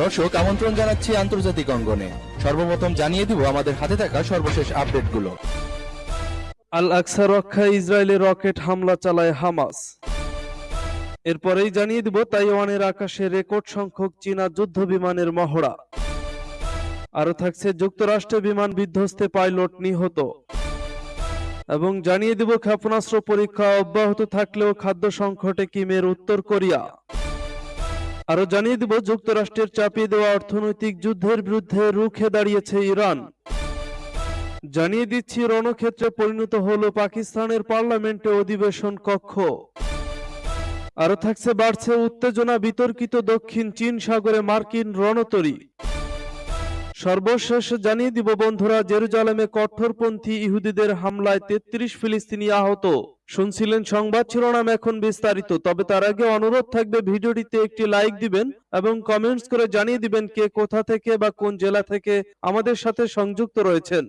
দর্শক, আমন্ত্রণ জানাচ্ছি আন্তর্জাতিক অঙ্গনে। সর্বপ্রথম জানিয়ে দিব আমাদের হাতে থাকা সর্বশেষ আপডেটগুলো। আল আকসা রক্ষায় ইসরায়েলের রকেট হামলা চালায় হামাস। এরপরেই জানিয়ে দিব তাইওয়ানের আকাশে রেকর্ড সংখ্যক চীনা যুদ্ধ বিমানের মহড়া। আরও থাকছে যুক্তরাষ্ট্রে বিমান বিধ্বস্তে পাইলট নিহত। এবং জানিয়ে দিব ক্ষেপণাস্ত্র পরীক্ষা অব্যাহত থাকলেও খাদ্য সংকটে কিমের উত্তর কোরিয়া। আরও জানিয়ে দিব, যুক্তরাষ্ট্রের চাপিয়ে দেওয়া অর্থনৈতিক যুদ্ধের বিরুদ্ধে রুখে দাঁড়িয়েছে ইরান। জানিয়ে দিচ্ছি, রণক্ষেত্রে পরিণত হলো পাকিস্তানের পার্লামেন্টে অধিবেশন কক্ষ। আরও থাকছে, বাড়ছে উত্তেজনা বিতর্কিত দক্ষিণ চীন সাগরে মার্কিন রণতরী। সর্বশেষ জানিয়ে দিব বন্ধুরা, জেরুজালেমে কঠোরপন্থী ইহুদিদের হামলায় তেত্রিশ ফিলিস্তিনি আহত। শুনছিলেন সংবাদ শিরোনাম এখন বিস্তারিত, তবে তার আগে অনুরোধ থাকবে ভিডিওটিতে একটি লাইক দিবেন এবং কমেন্টস করে জানিয়ে দিবেন কে কোথা থেকে বা কোন জেলা থেকে আমাদের সাথে সংযুক্ত রয়েছেন।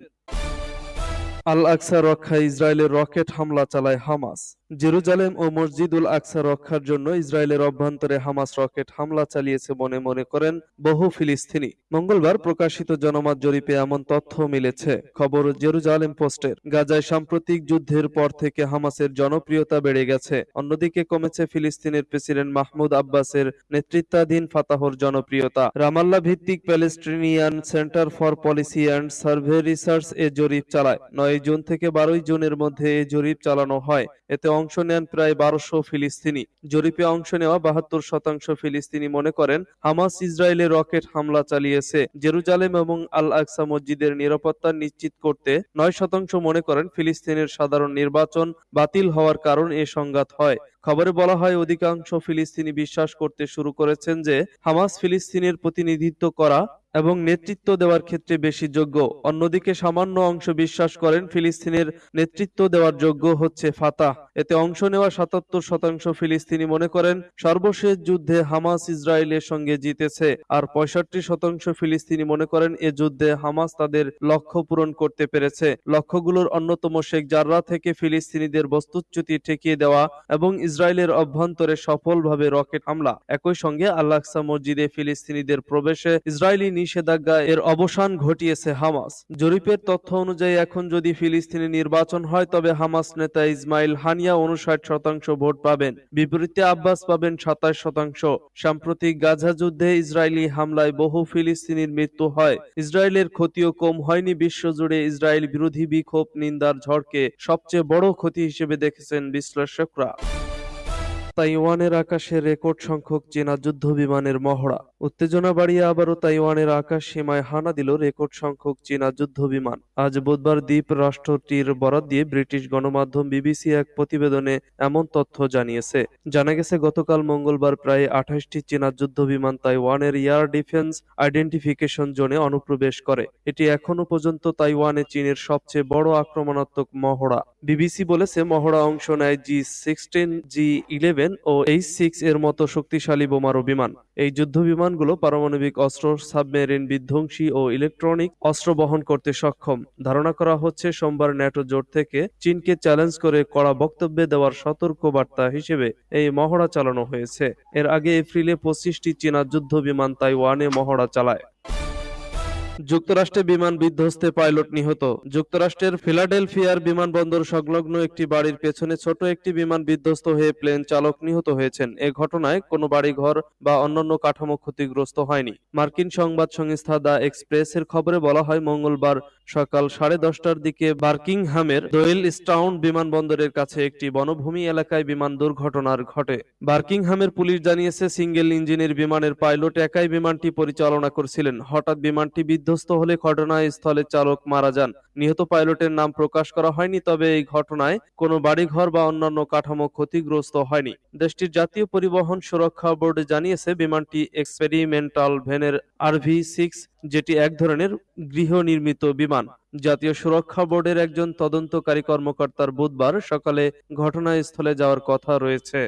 আল আকসা রক্ষায় ইসরায়েলের রকেট হামলা চালায় হামাস। জেরুজালেম ও মসজিদুল আকসা রক্ষার জন্য ইসরায়েলের অভ্যন্তরে হামাস রকেট হামলা চালিয়েছে মনে মনে করেন বহু ফিলিস্তিনি। মঙ্গলবার প্রকাশিত জনমত জরিপে এমন তথ্য মিলেছে। খবর জেরুজালেম পোস্টের। গাজায় সাম্প্রতিক যুদ্ধের পর থেকে হামাসের জনপ্রিয়তা বেড়ে গেছে। অন্যদিকে কমেছে ফিলিস্তিনের প্রেসিডেন্ট মাহমুদ আব্বাসের নেতৃত্বাধীন ফাতাহর জনপ্রিয়তা। রামাল্লা ভিত্তিক Palestinian centre for policy and survey research এ জরিপ চালায়। নয় জুন থেকে বারোই জুনের মধ্যে জরিপ চালানো হয়। এতে অংশ নেন প্রায় বারোশো ফিলিস্তিনি। জরিপে অংশ নেওয়া বাহাত্তর শতাংশ ফিলিস্তিনি মনে করেন, হামাস ইসরায়েলে রকেট হামলা চালিয়েছে। জেরুজালেম এবং আল আকসা মসজিদের নিরাপত্তা নিশ্চিত করতে নয় শতাংশ মনে করেন, ফিলিস্তিনের সাধারণ নির্বাচন বাতিল হওয়ার কারণ এ সংঘাত হয়। খবরে বলা হয়, অধিকাংশ ফিলিস্তিনি বিশ্বাস করতে শুরু করেছেন যে, হামাস ফিলিস্তিনের প্রতিনিধিত্ব করা এবং নেতৃত্ব দেওয়ার ক্ষেত্রে বেশি যোগ্য। অন্যদিকে সামান্য অংশ বিশ্বাস করেন, ফিলিস্তিনের নেতৃত্ব দেওয়ার যোগ্য হচ্ছে ফাতাহ। এতে অংশ নেওয়া সাতাত্তর শতাংশ ফিলিস্তিনি মনে করেন, সর্বশেষ যুদ্ধে হামাস ইসরায়েলের সঙ্গে জিতেছে। আর পঁয়ষট্টি শতাংশ ফিলিস্তিনি মনে করেন, এ যুদ্ধে হামাস তাদের লক্ষ্য পূরণ করতে পেরেছে। লক্ষ্যগুলোর অন্যতম শেখ জাররা থেকে ফিলিস্তিনিদের বস্তুচ্যুতি ঠেকিয়ে দেওয়া এবং ইসরায়েলের অভ্যন্তরে সফলভাবে রকেট হামলা। একই সঙ্গে আল্লাকসা মসজিদে ফিলিস্তিনিদের প্রবেশে ইসরায়েলি নিষেধাজ্ঞা এর অবসান ঘটিয়েছে হামাস। জরিপের তথ্য অনুযায়ী, এখন যদি ফিলিস্তিনি নির্বাচন হয়, তবে হামাস নেতা ইসমাইল হানিয়া উনষাট শতাংশ ভোট পাবেন। বিপরীতে আব্বাস পাবেন সাতাশ শতাংশ। সাম্প্রতিক গাজা যুদ্ধে ইসরায়েলি হামলায় বহু ফিলিস্তিনির মৃত্যু হয়। ইসরায়েলের ক্ষতিও কম হয়নি। বিশ্বজুড়ে ইসরায়েল বিরোধী বিক্ষোভ, নিন্দার ঝড়কে সবচেয়ে বড় ক্ষতি হিসেবে দেখেছেন বিশ্লেষকরা। তাইওয়ানের আকাশে রেকর্ড সংখ্যক চীনা যুদ্ধ বিমানের মহড়া। উত্তেজনা বাড়িয়ে আবারও তাইওয়ানের আকাশ সীমায় হানা দিল রেকর্ড সংখ্যক চীনা যুদ্ধ বিমান। আজ বুধবার দ্বীপ রাষ্ট্রটির বরাত দিয়ে ব্রিটিশ গণমাধ্যম বিবিসি এক প্রতিবেদনে এমন তথ্য জানিয়েছে। জানা গেছে, গতকাল মঙ্গলবার প্রায় আঠাশটি চীনা যুদ্ধ বিমান তাইওয়ানের এয়ার ডিফেন্স আইডেন্টিফিকেশন জোনে অনুপ্রবেশ করে। এটি এখনও পর্যন্ত তাইওয়ানে চীনের সবচেয়ে বড় আক্রমণাত্মক মহড়া। বিবিসি বলেছে, মহড়া অংশ নেয় জি সিক্সটিন, জি ইলেভেন ও এইচ সিক্স এর মতো শক্তিশালী বোমারু বিমান। এই যুদ্ধ বিমানগুলো পারমাণবিক অস্ত্র, সাবমেরিন, বিধ্বংসী ও ইলেকট্রনিক অস্ত্র বহন করতে সক্ষম। ধারণা করা হচ্ছে, সোমবার ন্যাটো জোট থেকে চীনকে চ্যালেঞ্জ করে কড়া বক্তব্যে দেওয়ার সতর্ক বার্তা হিসেবে এই মহড়া চালানো হয়েছে। এর আগে এপ্রিলে পঁচিশটি চীনা যুদ্ধ বিমান তাইওয়ানে মহড়া চালায়। যুক্তরাষ্ট্রে বিমান বিধ্বস্তে পাইলট নিহত। যুক্তরাষ্ট্রের ফিলাডেলফিয়ার বিমানবন্দর সংলগ্ন একটি বাড়ির পেছনে ছোট একটি বিমান বিধ্বস্ত হয়ে প্লেন চালক নিহত হয়েছেন। এ ঘটনায় কোনো বাড়িঘর বা অন্যান্য কাঠামো ক্ষতিগ্রস্ত হয়নি। মার্কিন সংবাদ সংস্থা দ্য এক্সপ্রেসের খবরে বলা হয়, মঙ্গলবার সকাল সাড়ে দশটার দিকে বার্কিংহামের দোয়েল স্টাউন বিমানবন্দরের কাছে একটি বনভূমি এলাকায় বিমান দুর্ঘটনার ঘটে। বার্কিংহামের পুলিশ জানিয়েছে, সিঙ্গেল ইঞ্জিনের বিমানের পাইলট একাই বিমানটি পরিচালনা করছিলেন। হঠাৎ বিমানটি বিধ্বস্ত হলে ঘটনাস্থলে চালক মারা যান। নিহত পাইলটের নাম প্রকাশ করা হয়নি, তবে এই ঘটনায় কোনো বাড়িঘর বা অন্যান্য কাঠামো ক্ষতিগ্রস্ত হয়নি। দেশটির জাতীয় পরিবহন সুরক্ষা বোর্ড জানিয়েছে, বিমানটি এক্সপেরিমেন্টাল ভেনের আরভি সিক্স যেটি এক ধরনের গৃহ নির্মিত বিমান। জাতীয় সুরক্ষা বোর্ডের একজন তদন্তকারী কর্মকর্তার বুধবার সকালে ঘটনাস্থলে যাওয়ার কথা রয়েছে।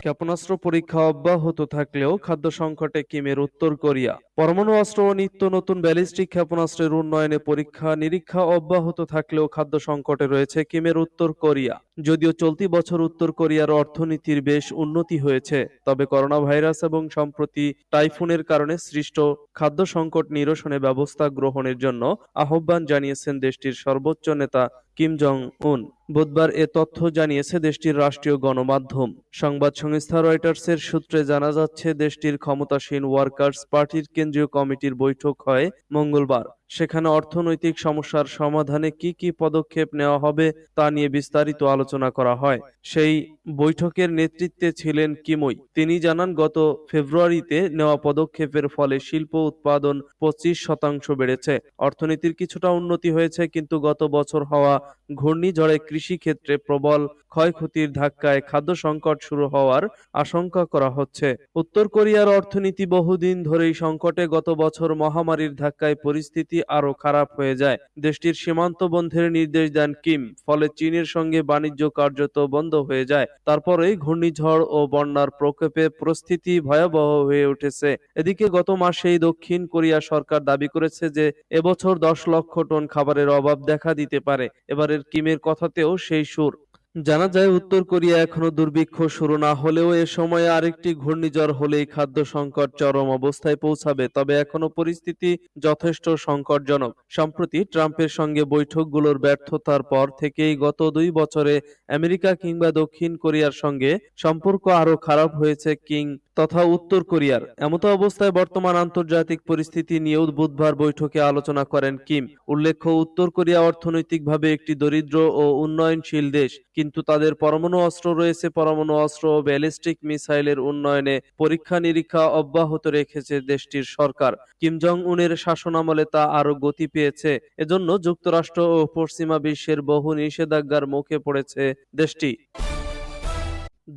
ক্ষেপণাস্ত্র পরীক্ষা অব্যাহত থাকলেও খাদ্য সংকটে কিমের উত্তর কোরিয়া। পরমাণু অস্ত্র ও নিত্য নতুন ব্যালিস্টিক ক্ষেপণাস্ত্রের উন্নয়নে পরীক্ষা, নিরীক্ষা অব্যাহত থাকলেও খাদ্য সংকটে রয়েছে কিমের উত্তর কোরিয়া। যদিও চলতি বছর উত্তর কোরিয়ার অর্থনীতির বেশ উন্নতি হয়েছে, তবে করোনা ভাইরাস এবং সম্প্রতি টাইফুনের কারণে সৃষ্ট খাদ্য সংকট নিরসনে ব্যবস্থা গ্রহণের জন্য আহ্বান জানিয়েছেন দেশটির সর্বোচ্চ নেতা কিম জং উন বুধবার এ তথ্য জানিয়েছে দেশটির রাষ্ট্রীয় গণমাধ্যম। সংবাদ সংস্থা রয়টার্সের সূত্রে জানা যাচ্ছে, দেশটির ক্ষমতাসীন ওয়ার্কার্স পার্টির কেন্দ্রীয় কমিটির বৈঠক হয় মঙ্গলবার। সেখানে অর্থনৈতিক সমস্যার সমাধানে কি কি পদক্ষেপ নেওয়া হবে তা নিয়ে বিস্তারিত আলোচনা করা হয়। সেই বৈঠকের নেতৃত্বে ছিলেন কিমই। তিনি জানান, গত ফেব্রুয়ারিতে নেওয়া পদক্ষেপের ফলে শিল্প উৎপাদন পঁচিশ শতাংশ বেড়েছে। অর্থনীতির কিছুটা উন্নতি হয়েছে, কিন্তু গত বছর হওয়া ঘূর্ণিঝড়ে কৃষি ক্ষেত্রে প্রবল ক্ষয়ক্ষতির ধাক্কায় খাদ্য সংকট শুরু হওয়ার আশঙ্কা করা হচ্ছে। উত্তর কোরিয়ার অর্থনীতি বহুদিন ধরেই সংকটে, গত বছর মহামারীর ধাক্কায় পরিস্থিতি আরও খারাপ হয়ে যায়। দেশটির সীমান্ত বন্ধের নির্দেশ দেন কিম, ফলে চীনের সঙ্গে বাণিজ্য কার্যত বন্ধ হয়ে যায়। তারপরেই ঘূর্ণিঝড় ও বন্যার প্রকোপে পরিস্থিতি ভয়াবহ হয়ে উঠেছে। এদিকে গত মাসেই দক্ষিণ কোরিয়া সরকার দাবি করেছে যে, এবছর দশ লক্ষ টন খাবারের অভাব দেখা দিতে পারে। এবারের কিমের কথাতেও সেই সুর। জানা যায়, উত্তর কোরিয়া এখনও দুর্ভিক্ষ শুরু না হলেও এ সময়ে আরেকটি ঘূর্ণিঝড় হলেই খাদ্য সংকট চরম অবস্থায় পৌঁছাবে। তবে এখনও পরিস্থিতি যথেষ্ট সংকটজনক। সম্প্রতি ট্রাম্পের সঙ্গে বৈঠকগুলোর ব্যর্থতার পর থেকেই গত দুই বছরে আমেরিকা কিংবা দক্ষিণ কোরিয়ার সঙ্গে সম্পর্ক আরও খারাপ হয়েছে কিং তথা উত্তর কোরিয়ার। এমতো অবস্থায় বর্তমান আন্তর্জাতিক পরিস্থিতি নিয়েও বুধবার বৈঠকে আলোচনা করেন কিম। উল্লেখ্য, উত্তর কোরিয়া অর্থনৈতিকভাবে একটি দরিদ্র ও উন্নয়নশীল দেশ। কিন্তু তাদের পরমাণু অস্ত্র রয়েছে। পরমাণু অস্ত্র ব্যালিস্টিক মিসাইলের উন্নয়নে পরীক্ষা নিরীক্ষা অব্যাহত রেখেছে দেশটির সরকার। কিম জং উনের শাসনামলে তা আরও গতি পেয়েছে। এজন্য যুক্তরাষ্ট্র ও পশ্চিমা বিশ্বের বহু নিষেধাজ্ঞার মুখে পড়েছে দেশটি।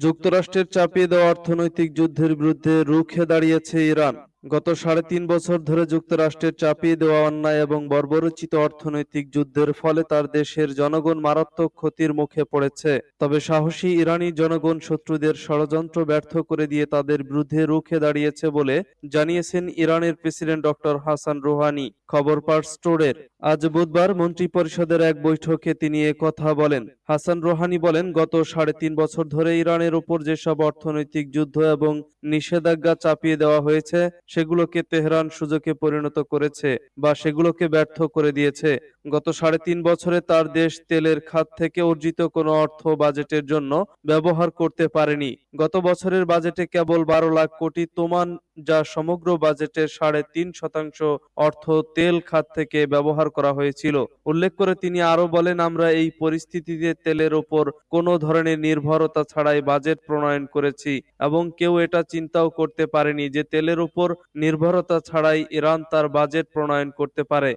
যুক্তরাষ্ট্রের চাপিয়ে দেওয়া অর্থনৈতিক যুদ্ধের বিরুদ্ধে রুখে দাঁড়িয়েছে ইরান। গত সাড়ে তিন বছর ধরে যুক্তরাষ্ট্রের চাপিয়ে দেওয়া অন্যায় এবং বর্বরচিত অর্থনৈতিক যুদ্ধের ফলে তার দেশের জনগণ মারাত্মক ক্ষতির মুখে পড়েছে। তবে সাহসী ইরানি জনগণ শত্রুদের ষড়যন্ত্র ব্যর্থ করে দিয়ে তাদের বিরুদ্ধে রুখে দাঁড়িয়েছে বলে জানিয়েছেন ইরানের প্রেসিডেন্ট ডক্টর হাসান রুহানি। খবর পার স্টোরের। আজ বুধবার মন্ত্রী পরিষদের এক বৈঠকে তিনি এ কথা বলেন। হাসান রোহানি বলেন, গত সাড়ে তিন বছর ধরে ইরানের উপর যেসব অর্থনৈতিক যুদ্ধ এবং নিষেধাজ্ঞা চাপিয়ে দেওয়া হয়েছে সেগুলোকে তেহরান সুযোগে পরিণত করেছে বা সেগুলোকে ব্যর্থ করে দিয়েছে। গত সাড়ে তিন বছরে তার দেশ তেলের খাত থেকে অর্জিত কোনো অর্থ বাজেটের জন্য ব্যবহার করতে পারেনি। গত বছরের বাজেটে কেবল বারো লাখ কোটি তোমান, যা সমগ্র বাজেটের সাড়ে তিন শতাংশ অর্থ তেল খাত থেকে ব্যবহার করা হয়েছিল। উল্লেখ করে তিনি আরও বলেন, আমরা এই পরিস্থিতিতে তেলের ওপর কোনো ধরনের নির্ভরতা ছাড়াই বাজেট প্রণয়ন করেছি এবং কেউ এটা চিন্তাও করতে পারেনি যে তেলের উপর নির্ভরতা ছাড়াই ইরান তার বাজেট প্রণয়ন করতে পারে।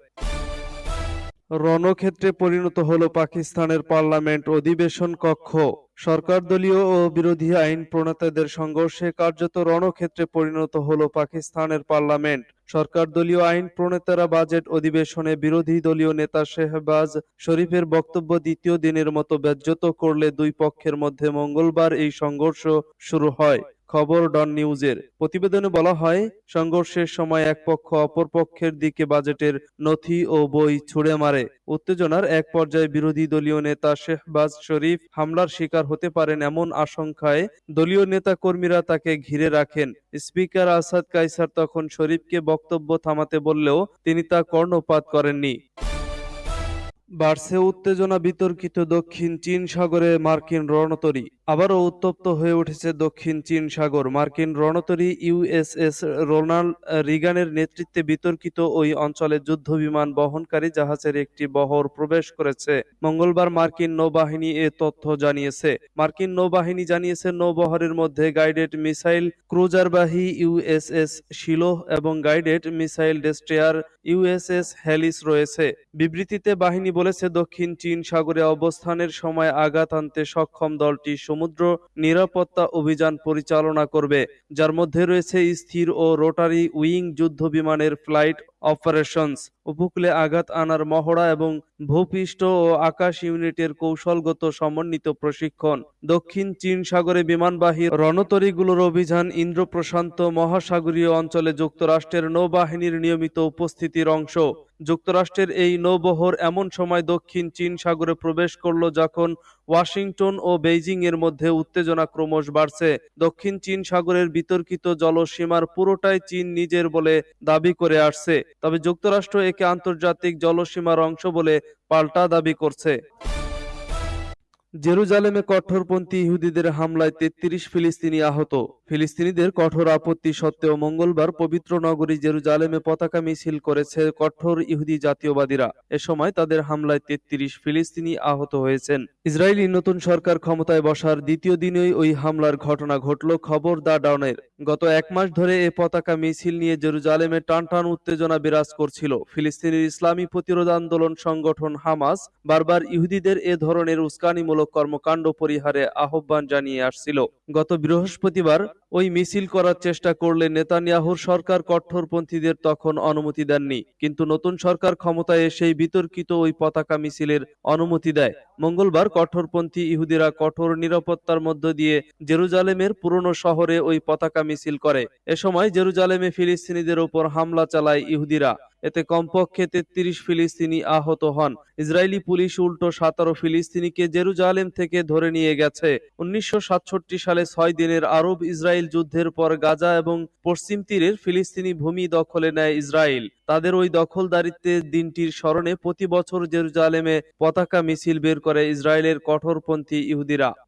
রণক্ষেত্রে পরিণত হলো পাকিস্তানের পার্লামেন্ট অধিবেশন কক্ষ। সরকার দলীয় ও বিরোধী আইন প্রণেতাদের সংঘর্ষে কার্যত রণক্ষেত্রে পরিণত হলো পাকিস্তানের পার্লামেন্ট। সরকার দলীয় আইন প্রণেতারা বাজেট অধিবেশনে বিরোধী দলীয় নেতা শেহবাজ শরীফের বক্তব্য দ্বিতীয় দিনের মতো ব্যাজ্যত করলে দুই পক্ষের মধ্যে মঙ্গলবার এই সংঘর্ষ শুরু হয়। খবর ডন নিউজের। প্রতিবেদনে বলা হয়, সংঘর্ষের সময় এক পক্ষ অপর পক্ষের দিকে বাজেটের নথি ও বই ছুড়ে মারে। উত্তেজনার এক পর্যায়ে বিরোধী দলীয় নেতা শেহবাজ শরীফ হামলার শিকার হতে পারেন এমন আশঙ্কায় দলীয় নেতা কর্মীরা তাকে ঘিরে রাখেন। স্পিকার আসাদ কাইসার তখন শরীফকে বক্তব্য থামাতে বললেও তিনি তা কর্ণপাত করেননি। বাড়ছে উত্তেজনা বিতর্কিত দক্ষিণ চীন সাগরে মার্কিন রণতরী। আবারও উত্তপ্ত হয়ে উঠেছে দক্ষিণ চীন সাগর। মার্কিন রণতরী ইউএসএস রোনাল্ড রিগানের নেতৃত্বে বিতর্কিত ওই অঞ্চলে যুদ্ধ বিমান বহনকারী জাহাজের একটি বহর প্রবেশ করেছে। মঙ্গলবার মার্কিন নৌবাহিনী এ তথ্য জানিয়েছে। মার্কিন নৌবাহিনী জানিয়েছে, নৌবহরের মধ্যে গাইডেড মিসাইল ক্রুজারবাহী ইউএসএস শিলোহ এবং guided missile destroyer USS Halsey রয়েছে। বিবৃতিতে বাহিনী বলেছে, দক্ষিণ চীন সাগরে অবস্থানের সময় আঘাত আনতে সক্ষম দলটি সমুদ্র নিরাপত্তা অভিযান পরিচালনা করবে, যার মধ্যে রয়েছে স্থির ও রোটারি উইং যুদ্ধ বিমানের ফ্লাইট অপারেশনস। উপকূলে আঘাত আনার মহড়া এবং ভূপৃষ্ঠ ও আকাশ ইউনিটের কৌশলগত সমন্বিত প্রশিক্ষণ। দক্ষিণ চীন সাগরে বিমানবাহী রণতরীগুলোর অভিযান ইন্দ্র প্রশান্ত মহাসাগরীয় অঞ্চলে যুক্তরাষ্ট্রের নৌবাহিনীর নিয়মিত উপস্থিতির অংশ। যুক্তরাষ্ট্রের এই নৌবহর এমন সময় দক্ষিণ চীন সাগরে প্রবেশ করল যখন ওয়াশিংটন ও বেইজিং এর মধ্যে উত্তেজনা ক্রমশ বাড়ছে। দক্ষিণ চীন সাগরের বিতর্কিত জলসীমার পুরোটাই চীন নিজের বলে দাবি করে আসছে। তবে যুক্তরাষ্ট্র একে আন্তর্জাতিক জলসীমার অংশ বলে পাল্টা দাবি করছে। জেরুজালেমে কঠোরপন্থী ইহুদিদের হামলায় তেত্রিশ ফিলিস্তিনি আহত। ফিলিস্তিনিদের কঠোর আপত্তি সত্ত্বেও মঙ্গলবার পবিত্র নগরী জেরুজালেমে পতাকা মিছিল করেছে কঠোর ইহুদি জাতীয়বাদীরা। এ সময় তাদের হামলায় তেত্রিশ ফিলিস্তিনি আহত হয়েছেন। ইসরায়েলি নতুন সরকার ক্ষমতায় বসার দ্বিতীয় দিনেই ওই হামলার ঘটনা ঘটল খবর দা ডাউনের। গত এক মাস ধরে এ পতাকা মিছিল নিয়ে জেরুজালেমে টানটান উত্তেজনা বিরাজ করছিল। ফিলিস্তিনের ইসলামী প্রতিরোধ আন্দোলন সংগঠন হামাস বারবার ইহুদিদের এ ধরনের উস্কানিমূলক কর্মকাণ্ড পরিহারে আহ্বান জানিয়ে আসছিল। গত বৃহস্পতিবার ওই মিছিল করার চেষ্টা করলে নেতানিয়াহুর সরকার কঠোরপন্থীদের তখন অনুমতি দেননি। কিন্তু নতুন সরকার ক্ষমতায় এসেই বিতর্কিত ওই পতাকা মিছিলের অনুমতি দেয়। মঙ্গলবার কঠোরপন্থী ইহুদিরা কঠোর নিরাপত্তার মধ্য দিয়ে জেরুজালেমের পুরনো শহরে ওই পতাকা মিছিল করে। এ সময় জেরুজালেমে ফিলিস্তিনিদের ওপর হামলা চালায় ইহুদিরা। এতে কমপক্ষে তেত্রিশ ফিলিস্তিনি আহত হন। ইসরায়েলি পুলিশ উল্টো সাতারো ফিলিস্তিনিকে জেরুজালেম থেকে ধরে নিয়ে গেছে। উনিশশো সাতষট্টি সালে ছয় দিনের আরব ইসরায়েল যুদ্ধের পর গাজা এবং পশ্চিম তীরের ফিলিস্তিনি ভূমি দখলে নেয় ইসরায়েল। তাদের ওই দখলদারিত্বের দিনটির স্মরণে প্রতি বছর জেরুজালেমে পতাকা মিছিল বের করে ইসরায়েলের কঠোরপন্থী ইহুদিরা।